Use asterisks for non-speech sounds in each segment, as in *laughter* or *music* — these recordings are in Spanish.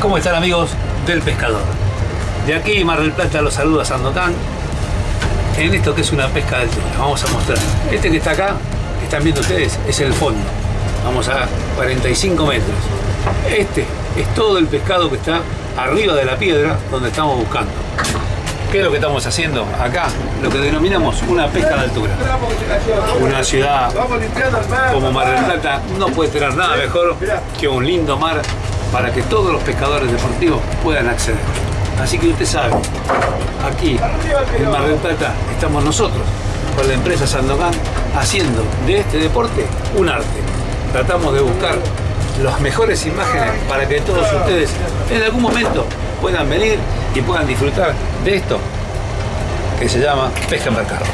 ¿Cómo están amigos del pescador? De aquí Mar del Plata los saluda Sandocan en esto que es una pesca de altura. Vamos a mostrar. Este que está acá, que están viendo ustedes, es el fondo. Vamos a 45 metros. Este es todo el pescado que está arriba de la piedra donde estamos buscando. ¿Qué es lo que estamos haciendo acá? Lo que denominamos una pesca de altura. Una ciudad como Mar del Plata no puede tener nada mejor que un lindo mar para que todos los pescadores deportivos puedan acceder. Así que usted sabe, aquí en Mar del Plata estamos nosotros, con la empresa Sandokan, haciendo de este deporte un arte. Tratamos de buscar las mejores imágenes para que todos ustedes en algún momento puedan venir y puedan disfrutar de esto que se llama pesca en mercado.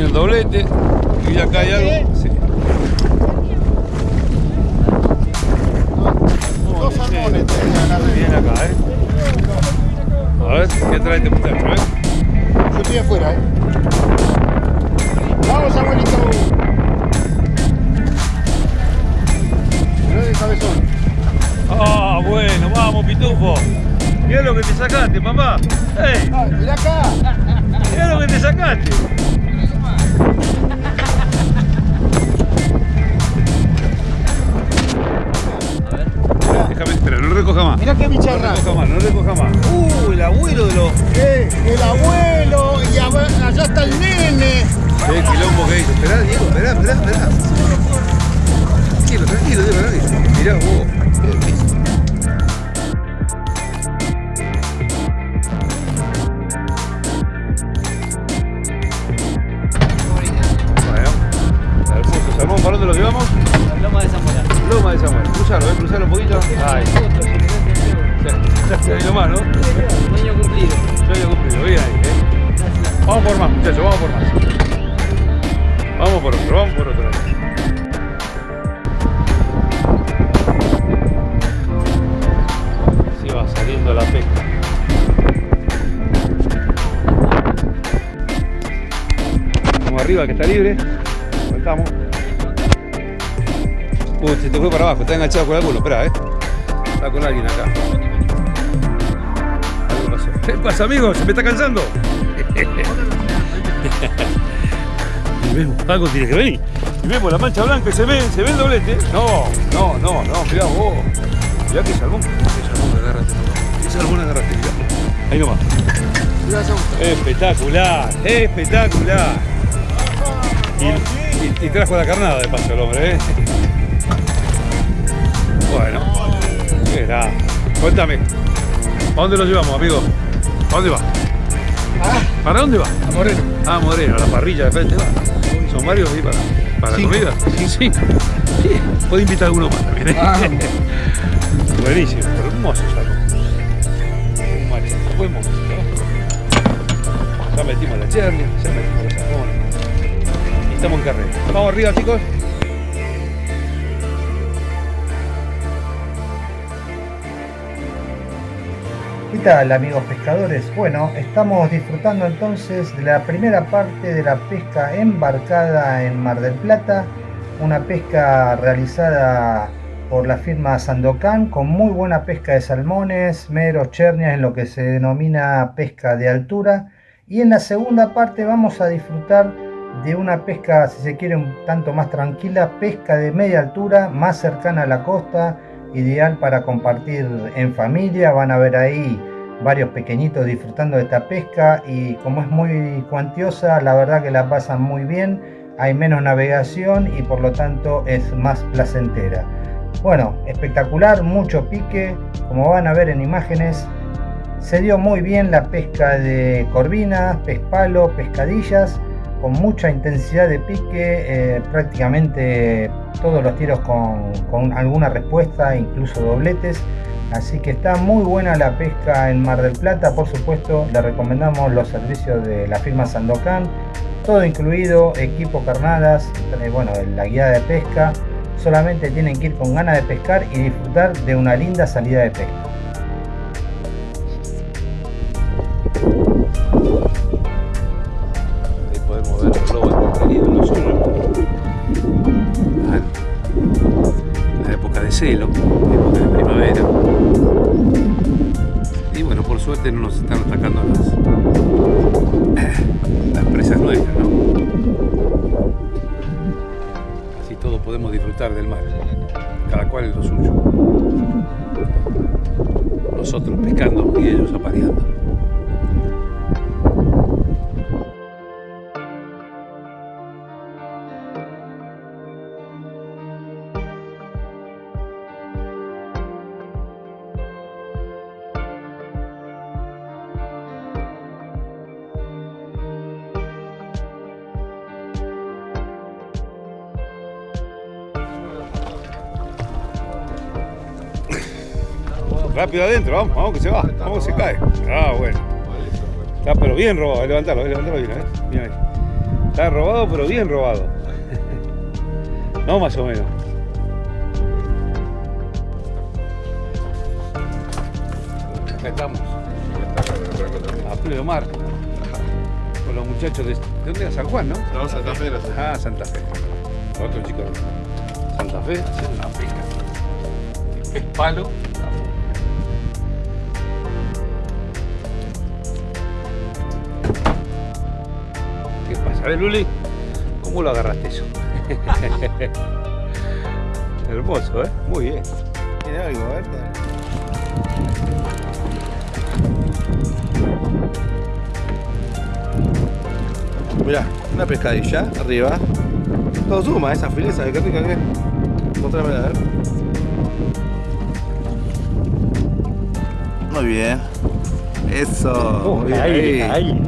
Viene el doblete. Y acá hay algo. Sí. Dos salmones. Bien acá, ¿eh? A ver, ¿qué trae este muchacho, eh? Yo estoy afuera, ¿eh? Vamos, abuelito. Mirá de cabezón. Ah, bueno, vamos, pitufo. Mira lo que te sacaste, papá. ¡Ey! Ay, mirá acá. Mira lo que te sacaste. A ver. Déjame, espera, no recoja más. Mirá qué No bicharra. recoja más, no recoja más. Uh, el abuelo de los. Eh, el abuelo y allá está el nene. Qué quilombo que hizo. Esperá, Diego, esperá, esperá, esperá. Tranquilo, tranquilo, Diego, tranquilo. Mirá vos. Poquito. Ahí. Ya, nomás, ¿no? Sueño cumplido. Sueño cumplido, bien ahí, eh. Vamos por más, muchachos, vamos por más. Vamos por otro, vamos por otro. Así va saliendo la pesca. Vamos arriba que está libre. Soltamos. Uy, se te fue para abajo, está enganchado con alguno, espera, eh. Está con alguien acá. Algo pasó. ¿Qué pasa, amigo? ¿Se me está cansando? *laughs* Y vemos, algo tiene que venir. Y vemos la mancha blanca y se ve, se ve el doblete. No, no, no, no, mirá vos. Mirá que salmón. Qué salmón que agarraste, papá. Qué salmón agarraste, mirá. Ahí nomás. Espectacular, espectacular. Y, y- y trajo la carnada de paso el hombre, ¿eh? Cuéntame, ¿a dónde lo llevamos, amigo? ¿A dónde va? Ah, ¿Para dónde va? a Moreno. Ah, Moreno, a la parrilla de frente va. Son varios ahí para, para la comida. Sí, sí. Sí, Puede invitar a alguno más también. ¿eh? Ah. *laughs* Buenísimo, hermoso salmón. Un macho, buen momento. Ya metimos la chernia, ya metimos los salmones. Y estamos en carrera. Vamos arriba, chicos. ¿Qué tal amigos pescadores? Bueno, estamos disfrutando entonces de la primera parte de la pesca embarcada en Mar del Plata, una pesca realizada por la firma Sandocan con muy buena pesca de salmones, meros, chernias en lo que se denomina pesca de altura y en la segunda parte vamos a disfrutar de una pesca, si se quiere, un tanto más tranquila, pesca de media altura, más cercana a la costa, ideal para compartir en familia. Van a ver ahí varios pequeñitos disfrutando de esta pesca y como es muy cuantiosa, la verdad que la pasan muy bien. Hay menos navegación y por lo tanto es más placentera. Bueno, espectacular, mucho pique, como van a ver en imágenes, se dio muy bien la pesca de corvinas, pez palo, pescadillas, con mucha intensidad de pique, eh, prácticamente todos los tiros con, alguna respuesta, incluso dobletes. Así que está muy buena la pesca en Mar del Plata, por supuesto le recomendamos los servicios de la firma Sandocan, todo incluido, equipo carnadas, eh, bueno, la guía de pesca, solamente tienen que ir con ganas de pescar y disfrutar de una linda salida de pesca. Por suerte no nos están atacando las, las presas nuestras, ¿no? Así todos podemos disfrutar del mar, cada cual es lo suyo. Nosotros pescando y ellos apareando. Rápido adentro, vamos, vamos que se va, vamos que se cae. Ah, bueno. Está pero bien robado, levantarlo, levantarlo bien, ¿eh? Mira ahí. Está robado, pero bien robado. *laughs* No más o menos. Acá estamos. A pleno mar. Con los muchachos de. ¿De dónde era San Juan, no? No, Santa Fe. Ah, Santa Fe. Otro chico Santa Fe haciendo una pesca. Es palo. Ver, Luli, ¿cómo lo agarraste eso? *laughs* Hermoso, ¿eh? Muy bien. Tiene algo, a ver. Mirá, una pescadilla arriba. Todo suma, esa fileza, qué rica que es. A ver. Muy bien. Eso. muy bien ahí.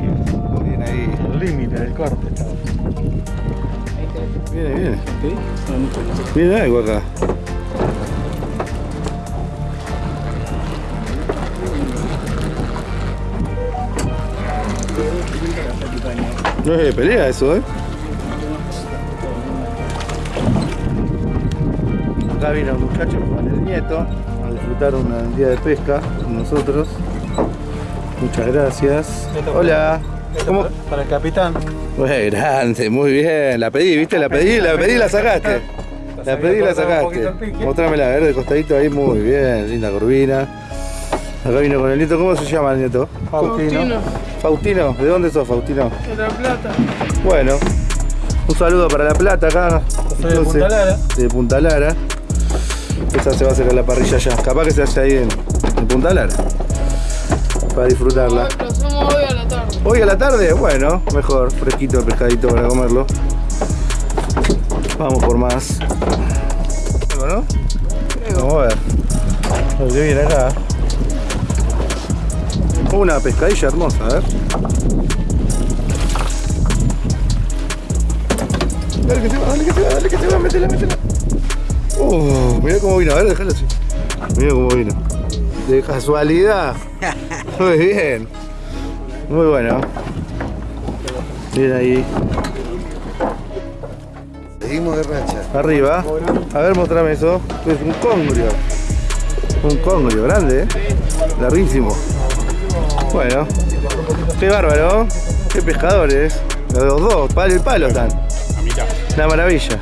Límite del corte. Viene, viene. Viene algo acá. No es de pelea eso, ¿eh? Acá vino un muchacho con el nieto a disfrutar un día de pesca con nosotros. Muchas gracias. Hola. ¿Cómo? Para el capitán. Muy grande, muy bien. La pedí, ¿viste? La pedí, la pedí y la sacaste. La pedí y la sacaste. Mostrámela, a ver, de costadito ahí, muy bien. Linda corvina. Acá vino con el nieto. ¿Cómo se llama el nieto? Faustino. Faustino. ¿De dónde sos, Faustino? De la plata. Bueno, un saludo para La Plata acá. Soy de Punta Lara. De Punta Lara. Esa se va a hacer a la parrilla ya. Capaz que se hace ahí en, en Punta Lara. Para disfrutarla. Hoy a la. Hoy a la tarde, bueno, mejor, fresquito el pescadito para comerlo. Vamos por más. Algo, ¿no? Vamos a ver. Lo que viene acá. Una pescadilla hermosa, a ver. Dale que se va, dale que se va, dale que se va, métela, métela. Uh, mirá cómo vino, a ver, déjalo así. Mirá cómo vino. De casualidad. *laughs* Muy bien. Muy bueno. Bien ahí. Seguimos de racha. Arriba. A ver, mostrame eso. Es un congrio. Un congrio grande, ¿eh? Larguísimo. Bueno. Qué bárbaro. Qué pescadores. Los dos, palo y palo están. Una maravilla.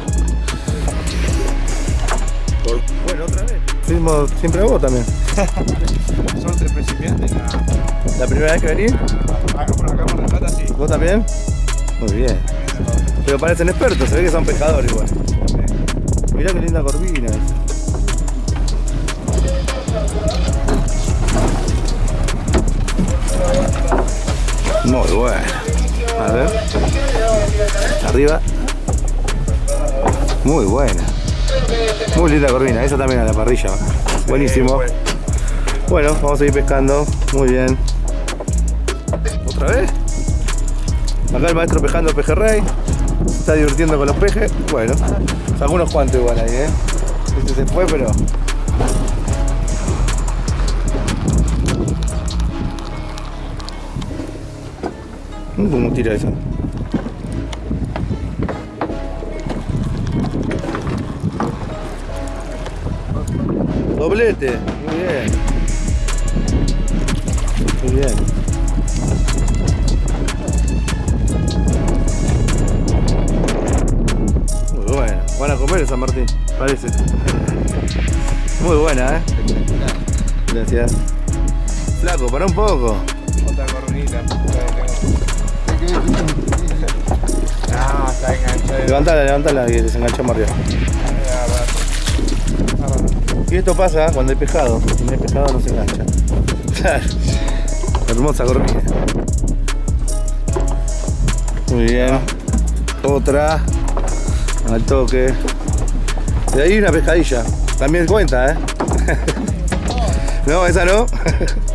mismo siempre vos también. *laughs* Son tres principiantes. La... Primera vez que venís? Acá por acá por la plata, sí. ¿Vos también? Muy bien. Pero parecen expertos, se ve que son pescadores igual. Mirá qué linda corvina. Muy bueno. A ver. Arriba. Muy buena. Muy linda corvina. Esa también a la parrilla. Buenísimo. Bueno, vamos a ir pescando. Muy bien. ¿Otra vez? Acá el maestro pescando pejerrey. Se está divirtiendo con los pejes. Bueno, sacó unos cuantos igual ahí, ¿eh? Este se fue, pero... ¿Cómo tira eso? Doblete, muy bien. Muy bien. Muy buena. Van a comer en San Martín, parece. Muy buena, ¿eh? Gracias. Flaco, para un poco. Otra corvinita. No, está enganchado. Levantala, levantala que desenganchó Mario. Y esto pasa cuando hay pescado. Si no hay pescado no se engancha. Hermosa corvina. Muy bien. Otra. Al toque. De ahí una pescadilla. También cuenta, ¿eh? *laughs* no, esa no. *laughs*